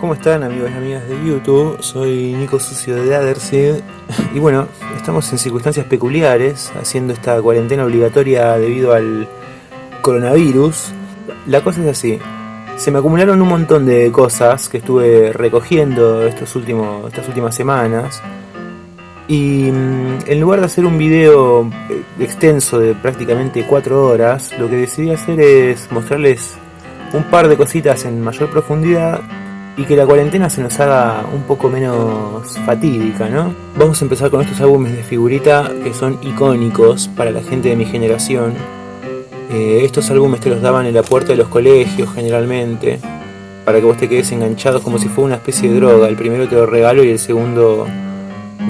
¿Cómo están amigos y amigas de YouTube? Soy Nico Sucio de Adersid y bueno, estamos en circunstancias peculiares haciendo esta cuarentena obligatoria debido al coronavirus. La cosa es así, se me acumularon un montón de cosas que estuve recogiendo estos últimos, estas últimas semanas y mm, en lugar de hacer un video extenso de prácticamente 4 horas, lo que decidí hacer es mostrarles un par de cositas en mayor profundidad y que la cuarentena se nos haga un poco menos fatídica, ¿no? Vamos a empezar con estos álbumes de figurita que son icónicos para la gente de mi generación. Eh, estos álbumes te los daban en la puerta de los colegios generalmente, para que vos te quedes enganchado como si fuera una especie de droga. El primero te lo regalo y el segundo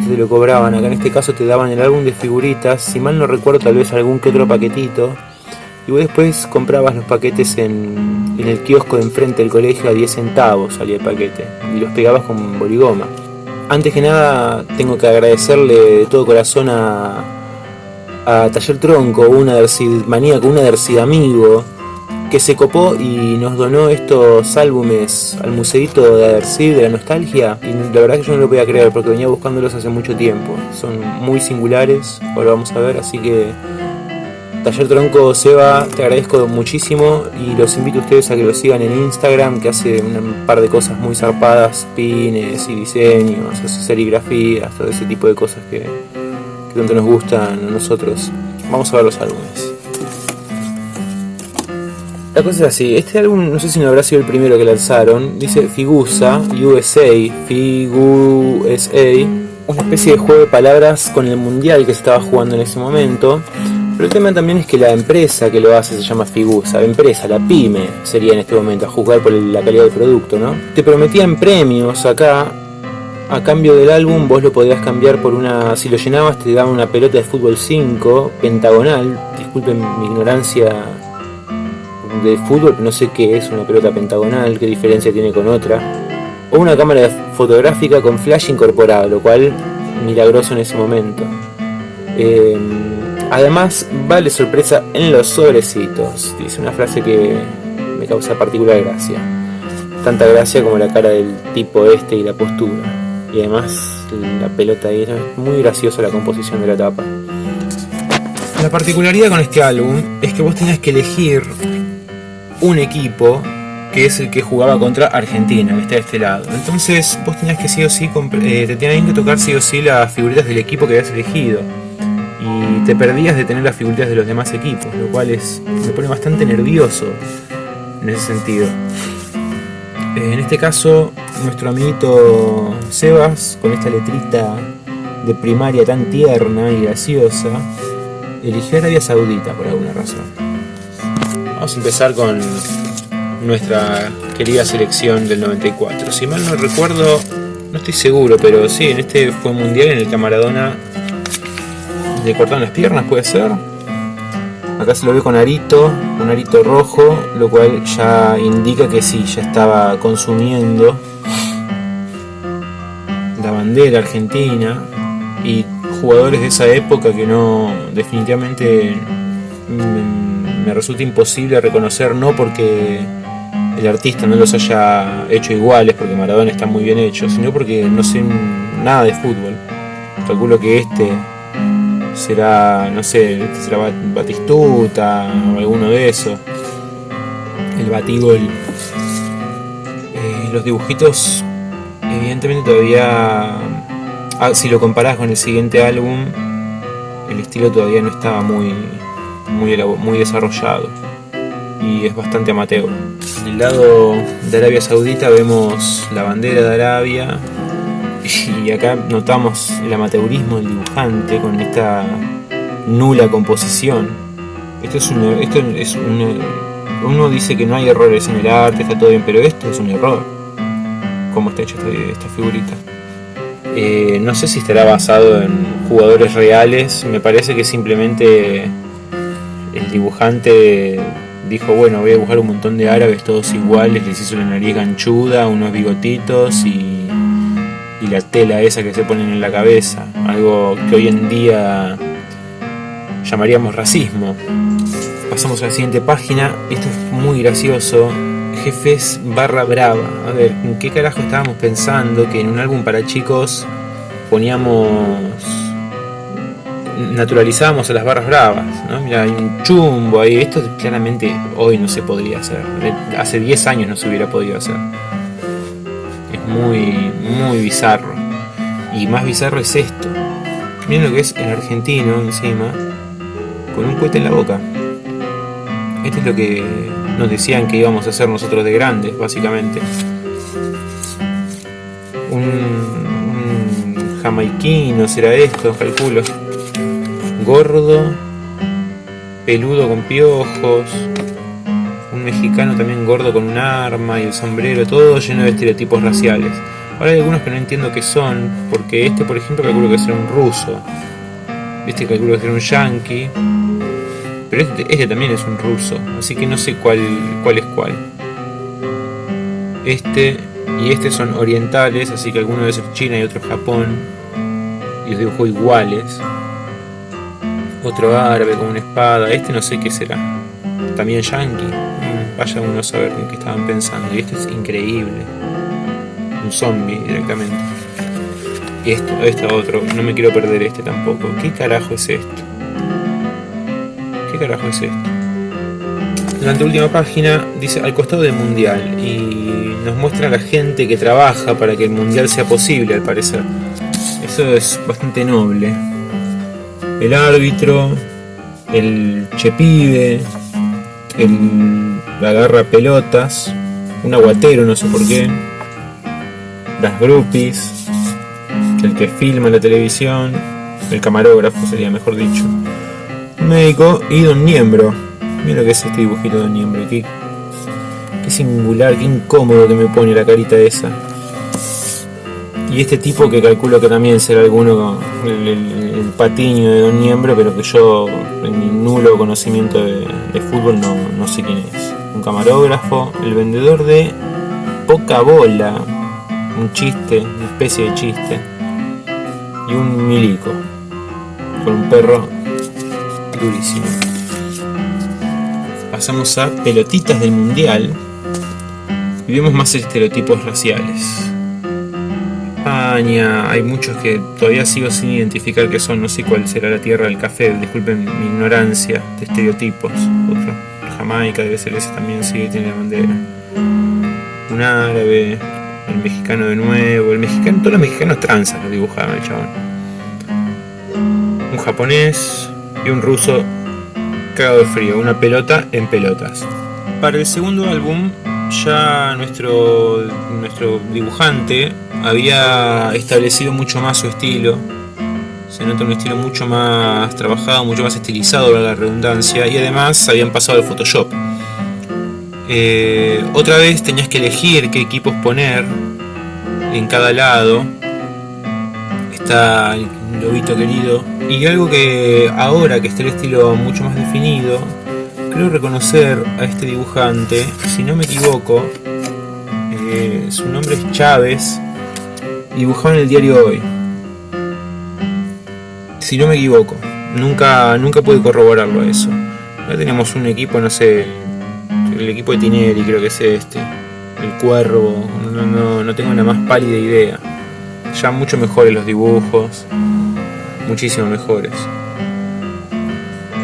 te lo cobraban. Acá en este caso te daban el álbum de figuritas, si mal no recuerdo tal vez algún que otro paquetito. Y vos después comprabas los paquetes en en el kiosco de enfrente del colegio a 10 centavos salía el paquete y los pegabas con boligoma. Antes que nada tengo que agradecerle de todo corazón a, a Taller Tronco, una maníaco, una Dercid amigo, que se copó y nos donó estos álbumes al museito de Adercid de la nostalgia y la verdad que yo no lo podía creer porque venía buscándolos hace mucho tiempo. Son muy singulares, ahora vamos a ver, así que Taller Tronco Seba, te agradezco muchísimo y los invito a ustedes a que lo sigan en Instagram, que hace un par de cosas muy zarpadas, pines y diseños, hace serigrafías, todo ese tipo de cosas que, tanto nos gustan a nosotros. Vamos a ver los álbumes. La cosa es así, este álbum no sé si no habrá sido el primero que lanzaron, dice Figusa, USA, Figusa, una especie de juego de palabras con el mundial que se estaba jugando en ese momento pero el tema también es que la empresa que lo hace se llama Figusa, la empresa, la pyme sería en este momento, a juzgar por la calidad del producto, ¿no? Te prometían premios acá, a cambio del álbum vos lo podías cambiar por una, si lo llenabas te daban una pelota de fútbol 5, pentagonal, disculpen mi ignorancia de fútbol, no sé qué es una pelota pentagonal, qué diferencia tiene con otra, o una cámara fotográfica con flash incorporado, lo cual milagroso en ese momento. Eh, Además, vale sorpresa en los sobrecitos. Dice una frase que me causa particular gracia. Tanta gracia como la cara del tipo este y la postura. Y además la pelota ahí es muy graciosa la composición de la tapa. La particularidad con este álbum es que vos tenías que elegir un equipo que es el que jugaba contra Argentina, que está de este lado. Entonces vos tenías que sí o sí, eh, te tenían que tocar sí o sí las figuritas del equipo que habías elegido te perdías de tener las figuritas de los demás equipos, lo cual es, me pone bastante nervioso en ese sentido. Eh, en este caso, nuestro amiguito Sebas, con esta letrita de primaria tan tierna y graciosa, eligió Arabia Saudita por alguna razón. Vamos a empezar con nuestra querida selección del 94. Si mal no recuerdo, no estoy seguro, pero sí, en este fue mundial en el que Maradona le cortaron las piernas, puede ser. Acá se lo ve con arito, un arito rojo, lo cual ya indica que sí, ya estaba consumiendo la bandera argentina y jugadores de esa época que no, definitivamente me, resulta imposible reconocer, no porque el artista no los haya hecho iguales, porque Maradona está muy bien hecho, sino porque no sé nada de fútbol. Calculo que este será, no sé, será Batistuta o alguno de esos. El Batigol. Eh, los dibujitos, evidentemente todavía, ah, si lo comparás con el siguiente álbum, el estilo todavía no estaba muy, muy, muy desarrollado y es bastante amateur. En el lado de Arabia Saudita vemos la bandera de Arabia, y acá notamos el amateurismo del dibujante con esta nula composición. Esto es un, esto es uno dice que no hay errores en el arte, está todo bien, pero esto es un error. ¿Cómo está hecha esta, figurita? Eh, no sé si estará basado en jugadores reales, me parece que simplemente el dibujante dijo, bueno, voy a dibujar un montón de árabes todos iguales, les hizo la nariz ganchuda, unos bigotitos y y la tela esa que se ponen en la cabeza, algo que hoy en día llamaríamos racismo. Pasamos a la siguiente página, esto es muy gracioso, Jefes barra brava. A ver, ¿en qué carajo estábamos pensando que en un álbum para chicos poníamos naturalizábamos a las barras bravas, ¿no? Mira, hay un chumbo ahí, esto claramente hoy no se podría hacer, hace 10 años no se hubiera podido hacer. Muy, muy bizarro. Y más bizarro es esto. Miren lo que es el argentino encima, con un cohete en la boca. Esto es lo que nos decían que íbamos a hacer nosotros de grandes, básicamente. Un, un jamaiquino será esto, calculo gordo, peludo con piojos, un mexicano también gordo con un arma y el sombrero, todo lleno de estereotipos raciales. Ahora hay algunos que no entiendo qué son, porque este por ejemplo calculo que será un ruso, este calculo que será un yankee, pero este, este, también es un ruso, así que no sé cuál, cuál es cuál. Este y este son orientales, así que alguno debe ser China y otro Japón, y los dibujo iguales. Otro árabe con una espada. Este no sé qué será. También yankee. Vaya uno a saber en qué estaban pensando. Y este es increíble. Un zombie directamente. Y esto, este otro. No me quiero perder este tampoco. ¿Qué carajo es esto? ¿Qué carajo es esto? La última página dice al costado del mundial y nos muestra a la gente que trabaja para que el mundial sea posible al parecer. Eso es bastante noble el árbitro, el chepibe, el agarra pelotas, un aguatero, no sé por qué, las groupies, el que filma la televisión, el camarógrafo sería mejor dicho, un médico y Don Niembro. Mira lo que es este dibujito de Don Niembro, qué, qué singular, qué incómodo que me pone la carita esa. Y este tipo que calculo que también será alguno, el, el, patiño de Don Niembro, pero que yo, en mi nulo conocimiento de, fútbol, no, no, sé quién es. Un camarógrafo, el vendedor de poca bola, un chiste, una especie de chiste, y un milico, con un perro durísimo. Pasamos a pelotitas del mundial y vemos más estereotipos raciales hay muchos que todavía sigo sin identificar qué son, no sé cuál será la tierra del café, disculpen mi ignorancia de estereotipos. Otro, Jamaica debe ser ese también, sí, tiene la bandera. Un árabe, el mexicano de nuevo, el mexicano, todos los mexicanos tranzas lo dibujaban el chabón. Un japonés y un ruso cagado de frío, una pelota en pelotas. Para el segundo álbum ya nuestro, nuestro dibujante había establecido mucho más su estilo. Se nota un estilo mucho más trabajado, mucho más estilizado, la redundancia, y además habían pasado al Photoshop. Eh, otra vez tenías que elegir qué equipos poner en cada lado. Está el lobito querido. Y algo que ahora que está el estilo mucho más definido, creo reconocer a este dibujante, si no me equivoco, eh, su nombre es Chávez, dibujaba en el diario Hoy. Si no me equivoco, nunca, nunca pude corroborarlo eso. Ya teníamos un equipo, no sé, el equipo de Tineri creo que es este, el Cuervo, no, no, no tengo la más pálida idea. Ya mucho mejores los dibujos, muchísimo mejores.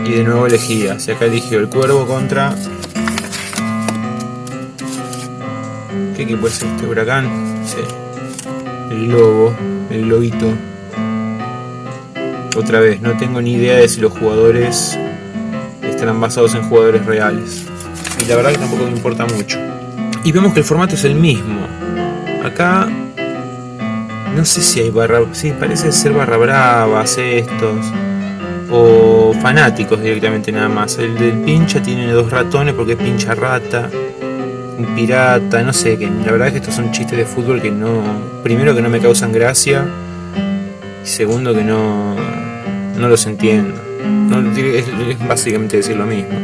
Y de nuevo elegía, si acá eligió el cuervo contra... ¿Qué equipo es este? ¿Huracán? El lobo, el lobito. Otra vez, no tengo ni idea de si los jugadores estarán basados en jugadores reales. Y la verdad que tampoco me importa mucho. Y vemos que el formato es el mismo. Acá no sé si hay barra... Sí, parece ser barra bravas estos o fanáticos directamente nada más. El del pincha tiene dos ratones porque es pincha rata, un pirata, no sé, que la verdad es que estos son chistes de fútbol que no, primero que no me causan gracia y segundo que no, no los entiendo. es, básicamente decir lo mismo.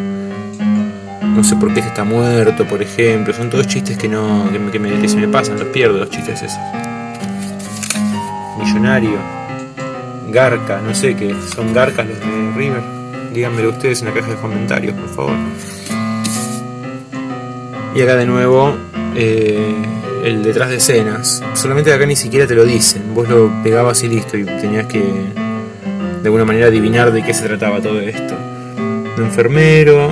No sé por qué está muerto, por ejemplo. Son todos chistes que no que se me pasan, los pierdo los chistes esos. Millonario. Garca, no sé qué, son Garcas los de River. Díganmelo ustedes en la caja de comentarios, por favor. Y acá de nuevo eh, el detrás de escenas. Solamente acá ni siquiera te lo dicen. Vos lo pegabas y listo y tenías que de alguna manera adivinar de qué se trataba todo esto. Un enfermero,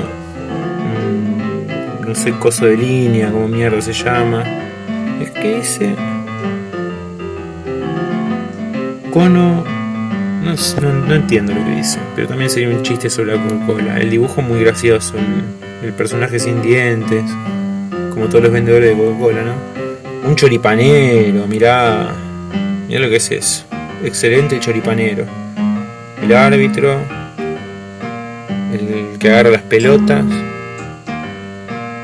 mm, no sé, coso de línea, como mierda se llama. Es que ese... Cono... No, no, entiendo lo que dice, pero también sería un chiste sobre la Coca-Cola. El dibujo muy gracioso, el personaje sin dientes como todos los vendedores de Coca-Cola, ¿no? Un choripanero, mirá, mirá lo que es eso. Excelente choripanero. El árbitro, el que agarra las pelotas,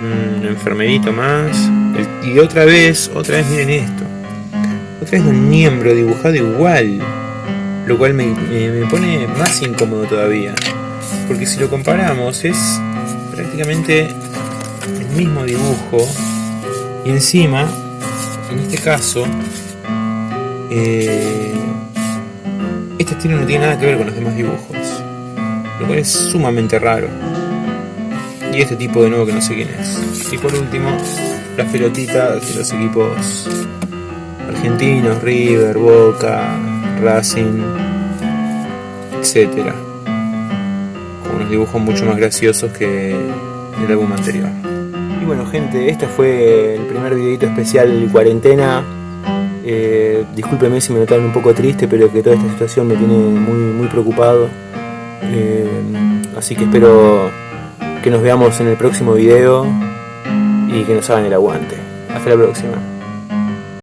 un enfermerito más. y otra vez, otra vez miren esto. Otra vez un miembro dibujado igual. Lo cual me, me pone más incómodo todavía. Porque si lo comparamos es prácticamente mismo dibujo y encima, en este caso, eh, este estilo no tiene nada que ver con los demás dibujos, lo cual es sumamente raro. Y este tipo de nuevo que no sé quién es. Y por último, las pelotitas de los equipos argentinos, River, Boca, Racing, etcétera. Con unos dibujos mucho más graciosos que el álbum anterior bueno gente, este fue el primer videito especial cuarentena. Eh, discúlpeme si me notaron un poco triste, pero que toda esta situación me tiene muy, muy preocupado. Eh, así que espero que nos veamos en el próximo video y que nos hagan el aguante. Hasta la próxima.